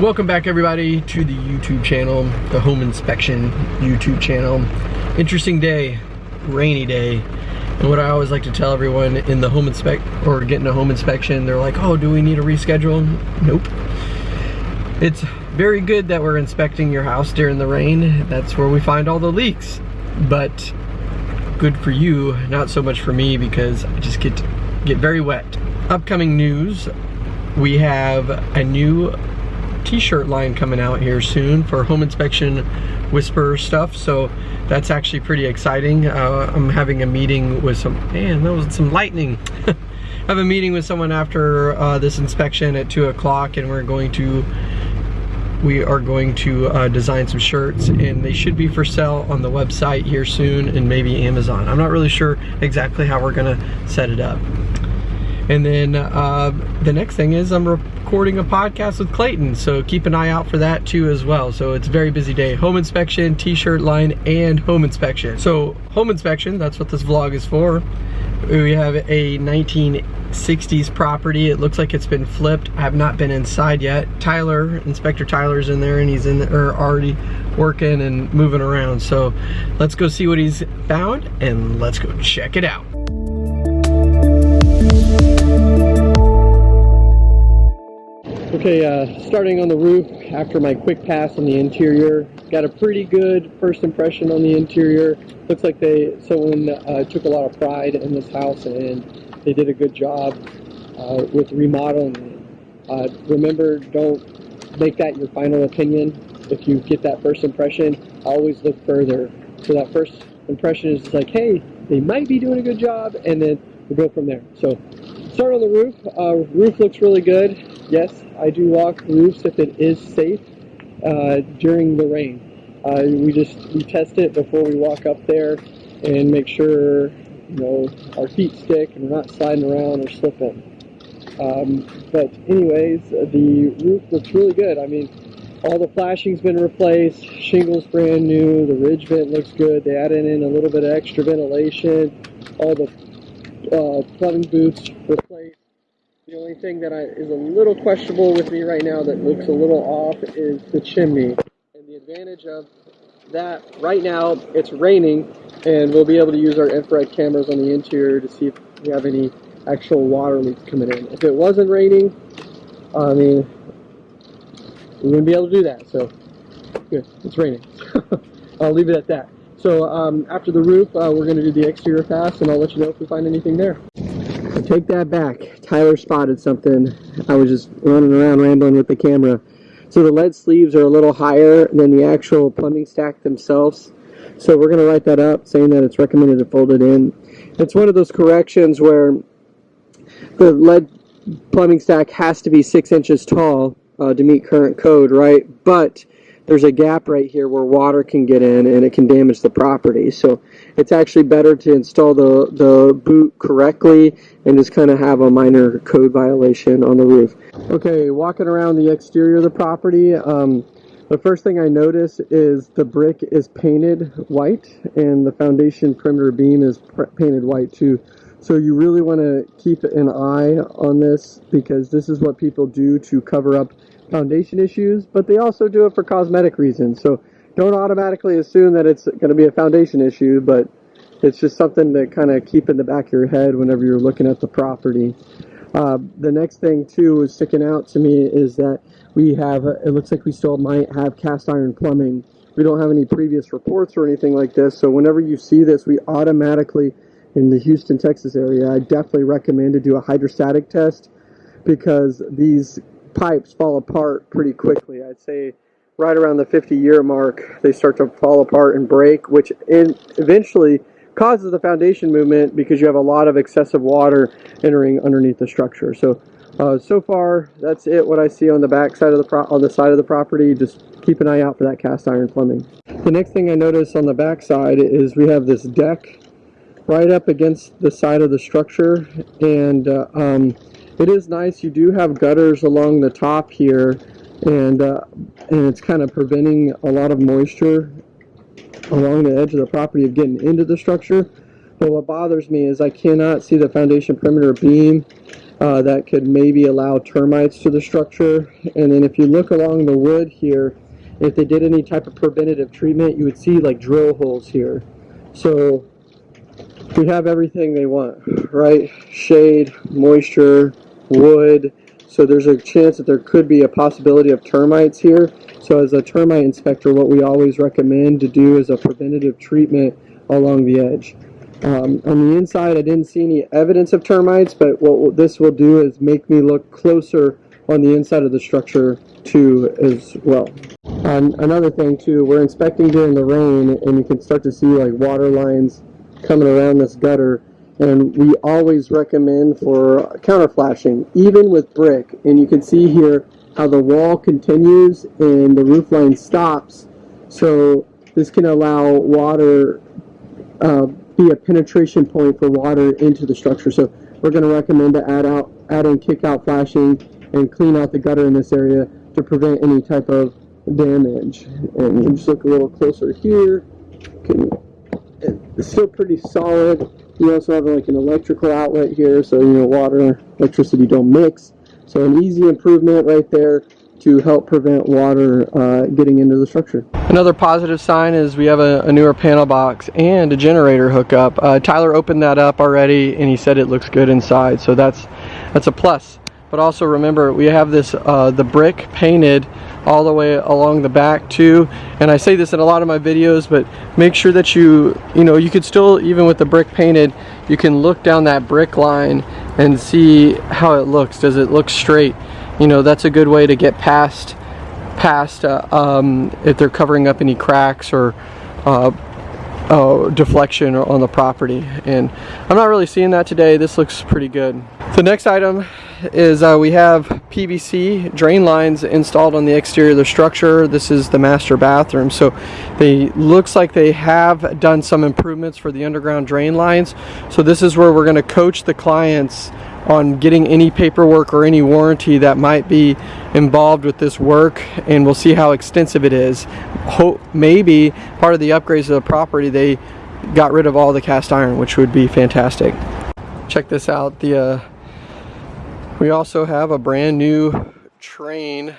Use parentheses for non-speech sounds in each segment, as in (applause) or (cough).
Welcome back everybody to the YouTube channel, the home inspection YouTube channel. Interesting day, rainy day. And what I always like to tell everyone in the home inspect or getting a home inspection, they're like, oh, do we need a reschedule? Nope. It's very good that we're inspecting your house during the rain. That's where we find all the leaks. But good for you, not so much for me because I just get get very wet. Upcoming news, we have a new t-shirt line coming out here soon for home inspection whisper stuff so that's actually pretty exciting. Uh, I'm having a meeting with some man that was some lightning. I (laughs) have a meeting with someone after uh, this inspection at two o'clock and we're going to we are going to uh, design some shirts and they should be for sale on the website here soon and maybe Amazon. I'm not really sure exactly how we're gonna set it up and then uh, the next thing is I'm recording a podcast with Clayton, so keep an eye out for that too as well. So it's very busy day. Home inspection, t-shirt line, and home inspection. So home inspection, that's what this vlog is for. We have a 1960s property. It looks like it's been flipped. I have not been inside yet. Tyler, Inspector Tyler's in there and he's in there already working and moving around. So let's go see what he's found and let's go check it out. Okay, uh, starting on the roof after my quick pass on the interior. Got a pretty good first impression on the interior. Looks like they someone uh, took a lot of pride in this house and they did a good job uh, with remodeling. Uh, remember, don't make that your final opinion. If you get that first impression, always look further. So that first impression is like, hey, they might be doing a good job, and then we'll go from there. So start on the roof. Uh, roof looks really good. Yes, I do walk roofs if it is safe uh, during the rain. Uh, we just we test it before we walk up there and make sure you know our feet stick and we're not sliding around or slipping. Um, but anyways, the roof looks really good. I mean, all the flashing's been replaced, shingles brand new, the ridge vent looks good. They added in a little bit of extra ventilation. All the uh, plumbing boots replaced. The only thing that I, is a little questionable with me right now that looks a little off is the chimney. And the advantage of that, right now it's raining and we'll be able to use our infrared cameras on the interior to see if we have any actual water leaks coming in. If it wasn't raining, I mean, we wouldn't be able to do that. So, good, it's raining. (laughs) I'll leave it at that. So um, after the roof, uh, we're going to do the exterior pass and I'll let you know if we find anything there. Take that back. Tyler spotted something. I was just running around rambling with the camera. So the lead sleeves are a little higher than the actual plumbing stack themselves. So we're going to write that up saying that it's recommended to fold it in. It's one of those corrections where the lead plumbing stack has to be six inches tall uh, to meet current code, right? But there's a gap right here where water can get in and it can damage the property. So it's actually better to install the, the boot correctly and just kind of have a minor code violation on the roof. Okay, walking around the exterior of the property, um, the first thing I notice is the brick is painted white and the foundation perimeter beam is painted white too. So you really want to keep an eye on this because this is what people do to cover up foundation issues, but they also do it for cosmetic reasons. So don't automatically assume that it's going to be a foundation issue, but it's just something to kind of keep in the back of your head whenever you're looking at the property. Uh, the next thing too is sticking out to me is that we have, it looks like we still might have cast iron plumbing. We don't have any previous reports or anything like this, so whenever you see this, we automatically, in the Houston, Texas area, I definitely recommend to do a hydrostatic test because these pipes fall apart pretty quickly. I'd say right around the 50 year mark, they start to fall apart and break, which in, eventually causes the foundation movement because you have a lot of excessive water entering underneath the structure. So, uh, so far, that's it. What I see on the back side of the on the side of the property. Just keep an eye out for that cast iron plumbing. The next thing I notice on the back side is we have this deck right up against the side of the structure, and uh, um, it is nice. You do have gutters along the top here, and uh, and it's kind of preventing a lot of moisture along the edge of the property of getting into the structure. But what bothers me is I cannot see the foundation perimeter beam uh, that could maybe allow termites to the structure. And then if you look along the wood here, if they did any type of preventative treatment, you would see like drill holes here. So we have everything they want, right? Shade, moisture, wood. So there's a chance that there could be a possibility of termites here. So as a termite inspector, what we always recommend to do is a preventative treatment along the edge. Um, on the inside, I didn't see any evidence of termites, but what this will do is make me look closer on the inside of the structure too as well. Um, another thing too, we're inspecting during the rain and you can start to see like water lines coming around this gutter and we always recommend for counter flashing, even with brick. And you can see here how the wall continues and the roof line stops. So this can allow water, uh, be a penetration point for water into the structure. So we're going to recommend to add out, add in kick out flashing and clean out the gutter in this area to prevent any type of damage. And you just look a little closer here. Can, it's still pretty solid. You also have like an electrical outlet here, so you know water, electricity don't mix. So an easy improvement right there to help prevent water uh, getting into the structure. Another positive sign is we have a, a newer panel box and a generator hookup. Uh, Tyler opened that up already and he said it looks good inside, so that's that's a plus. But also remember, we have this uh, the brick painted all the way along the back too. And I say this in a lot of my videos but make sure that you you know you could still even with the brick painted you can look down that brick line and see how it looks. Does it look straight? You know that's a good way to get past past uh, um, if they're covering up any cracks or uh, uh, deflection on the property. And I'm not really seeing that today. This looks pretty good. The next item is uh, we have PVC drain lines installed on the exterior of the structure this is the master bathroom so they looks like they have done some improvements for the underground drain lines so this is where we're going to coach the clients on getting any paperwork or any warranty that might be involved with this work and we'll see how extensive it is. Hope maybe part of the upgrades of the property they got rid of all the cast iron which would be fantastic. Check this out. The uh, We also have a brand new Trane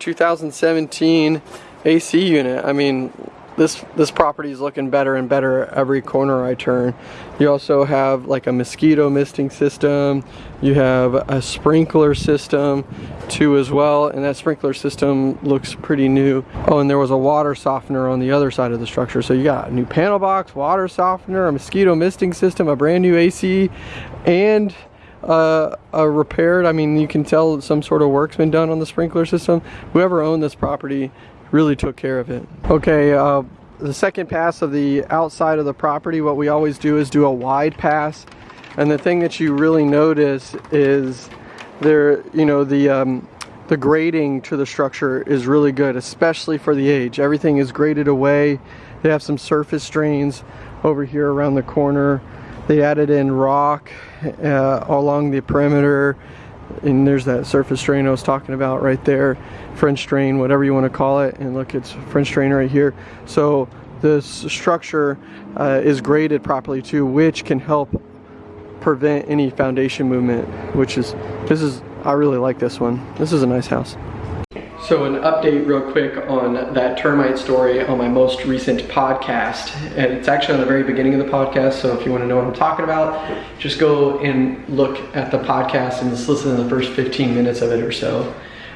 2017 AC unit. I mean this this property is looking better and better every corner I turn. You also have like a mosquito misting system. You have a sprinkler system too as well and that sprinkler system looks pretty new. Oh and there was a water softener on the other side of the structure. So you got a new panel box, water softener, a mosquito misting system, a brand new AC and uh, a repaired, I mean you can tell some sort of work's been done on the sprinkler system. Whoever owned this property really took care of it. Okay, uh, the second pass of the outside of the property, what we always do is do a wide pass. And the thing that you really notice is there, you know, the, um, the grading to the structure is really good, especially for the age. Everything is graded away. They have some surface drains over here around the corner. They added in rock uh, along the perimeter and there's that surface drain I was talking about right there French drain whatever you want to call it and look it's French drain right here. So this structure uh, is graded properly too which can help prevent any foundation movement which is this is I really like this one. This is a nice house so an update real quick on that termite story on my most recent podcast. And it's actually on the very beginning of the podcast, so if you want to know what I'm talking about, just go and look at the podcast and just listen to the first 15 minutes of it or so.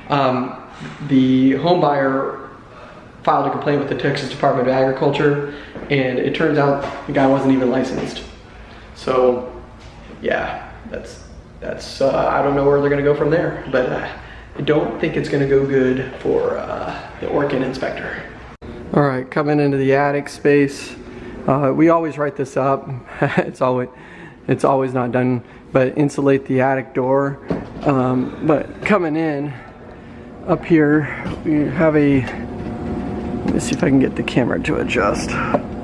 Um, the home buyer filed a complaint with the Texas Department of Agriculture, and it turns out the guy wasn't even licensed. So, yeah, that's, that's uh, I don't know where they're going to go from there, but uh, I don't think it's gonna go good for uh, the Orkin inspector. All right, coming into the attic space. Uh, we always write this up. (laughs) it's always it's always not done, but insulate the attic door. Um, but coming in up here, we have a, let me see if I can get the camera to adjust.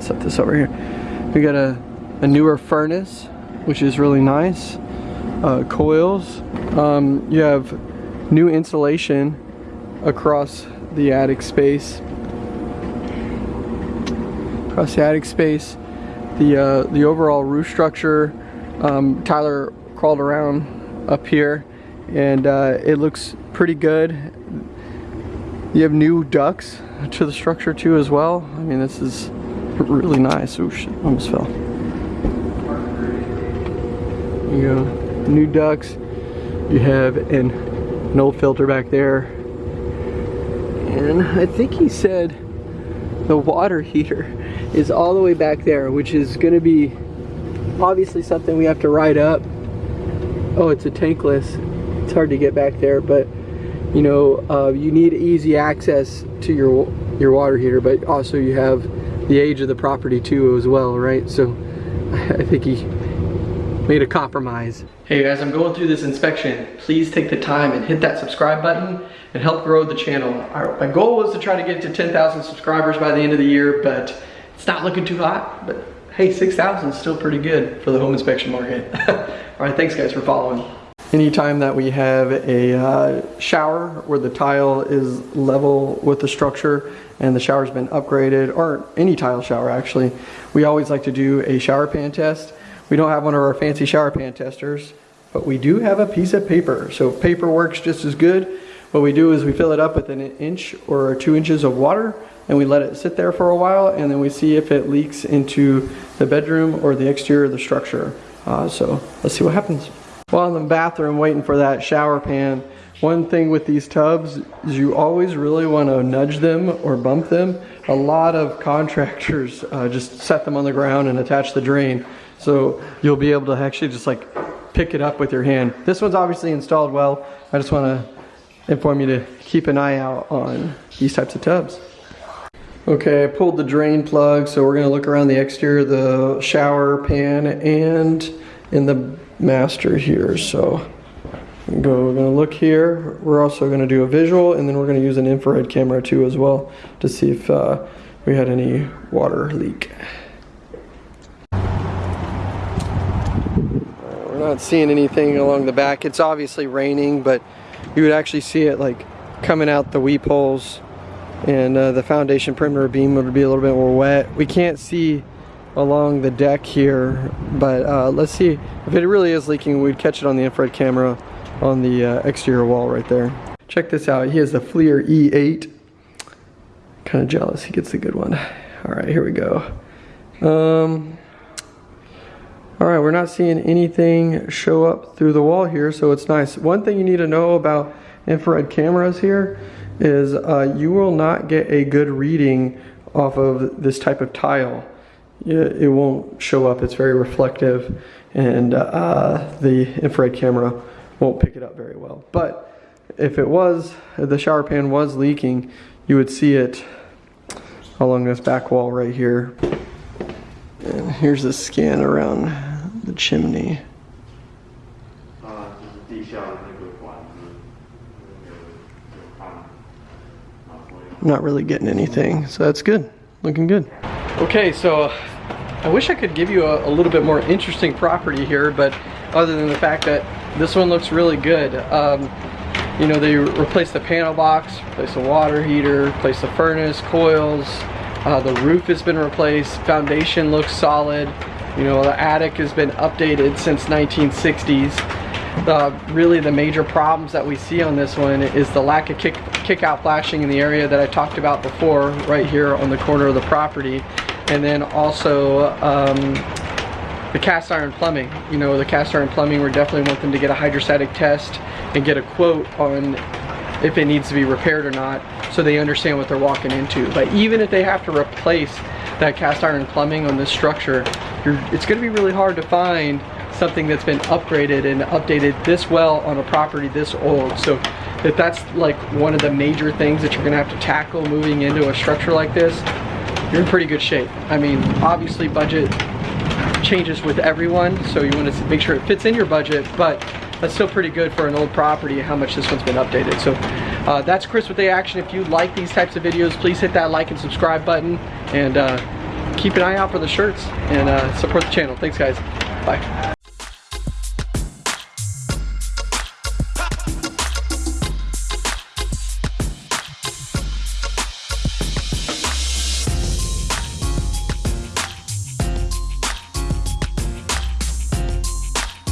Set this over here. We got a, a newer furnace, which is really nice. Uh, coils. Um, you have new insulation across the attic space. Across the attic space. The, uh, the overall roof structure, um, Tyler crawled around up here and uh, it looks pretty good. You have new ducts to the structure too as well. I mean this is really nice. Oh shit, almost fell. You go, new ducts. You have an, old filter back there. And I think he said the water (laughs) heater is all the way back there, which is gonna be obviously something we have to ride up. Oh, it's a tankless. It's hard to get back there, but you know, uh, you need easy access to your your water heater, but also you have the age of the property too as well, right? So (laughs) I think he made a compromise. Hey guys, I'm going through this inspection. Please take the time and hit that subscribe button and help grow the channel. My goal was to try to get to 10,000 subscribers by the end of the year, but it's not looking too hot, but hey, 6,000 is still pretty good for the home inspection market. (laughs) All right, thanks guys for following. Anytime that we have a uh, shower where the tile is level with the structure and the shower's been upgraded, or any tile shower actually, we always like to do a shower pan test. We don't have one of our fancy shower pan testers, but we do have a piece of paper. So paper works just as good. What we do is we fill it up with an inch or two inches of water and we let it sit there for a while and then we see if it leaks into the bedroom or the exterior of the structure. Uh, so let's see what happens. While in the bathroom waiting for that shower pan, one thing with these tubs is you always really want to nudge them or bump them. A lot of contractors uh, just set them on the ground and attach the drain. So you'll be able to actually just like pick it up with your hand. This one's obviously installed well. I just want to inform you to keep an eye out on these types of tubs. Okay, I pulled the drain plug, so we're gonna look around the exterior of the shower pan and in the master here. So go, we're gonna look here. We're also gonna do a visual and then we're gonna use an infrared camera too as well to see if uh, we had any water leak. Not seeing anything along the back. It's obviously raining, but you would actually see it like coming out the weep holes and uh, the foundation perimeter beam would be a little bit more wet. We can't see along the deck here, but uh, let's see if it really is leaking. We'd catch it on the infrared camera on the uh, exterior wall right there. Check this out. He has the FLIR E8. Kind of jealous. He gets the good one. All right, here we go. Um, all right, we're not seeing anything show up through the wall here, so it's nice. One thing you need to know about infrared cameras here is uh, you will not get a good reading off of this type of tile. It won't show up, it's very reflective, and uh, the infrared camera won't pick it up very well. But if it was, the shower pan was leaking, you would see it along this back wall right here. And here's the scan around the chimney. not really getting anything. So that's good, looking good. Okay, so uh, I wish I could give you a, a, little bit more interesting property here, but other than the fact that this one looks really good. Um, you know, they replaced the panel box, replaced the water heater, replaced the furnace, coils, uh, the roof has been replaced, foundation looks solid. You know, the attic has been updated since 1960s. The, really the major problems that we see on this one is the lack of kick, kick out flashing in the area that I talked about before, right here on the corner of the property. And then also um, the cast iron plumbing. You know, the cast iron plumbing, we definitely want them to get a hydrostatic test and get a quote on if it needs to be repaired or not so they understand what they're walking into. But even if they have to replace that cast iron plumbing on this structure, it's gonna be really hard to find something that's been upgraded and updated this well on a property this old. So if that's like one of the major things that you're gonna have to tackle moving into a structure like this, you're in pretty good shape. I mean, obviously budget changes with everyone, so you wanna make sure it fits in your budget, but that's still pretty good for an old property how much this one's been updated. So uh, that's Chris with the Action. If you like these types of videos, please hit that like and subscribe button and uh, keep an eye out for the shirts and uh, support the channel. Thanks guys. Bye.